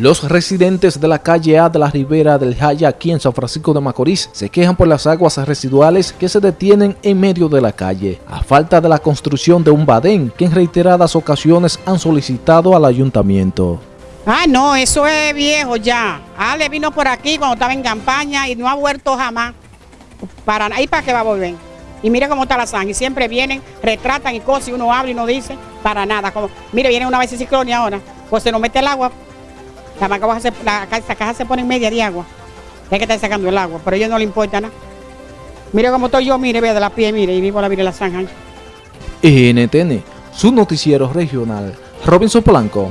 Los residentes de la calle A de la Ribera del Jaya aquí en San Francisco de Macorís se quejan por las aguas residuales que se detienen en medio de la calle, a falta de la construcción de un badén que en reiteradas ocasiones han solicitado al ayuntamiento. Ah, no, eso es viejo ya. Ale vino por aquí cuando estaba en campaña y no ha vuelto jamás. Para ahí para qué va a volver. Y mire cómo está la sangre. Siempre vienen, retratan y cosas y uno habla y no dice para nada. Como, mire, viene una vez ciclonia ahora, pues se nos mete el agua. La, caja se, pone en media de agua. Hay que estar sacando el agua, pero a ellos no le importa nada. Mire cómo estoy yo, mire, vea de la pie, mire, y vivo la vida la zanja. NTN, su noticiero regional. Robinson Polanco.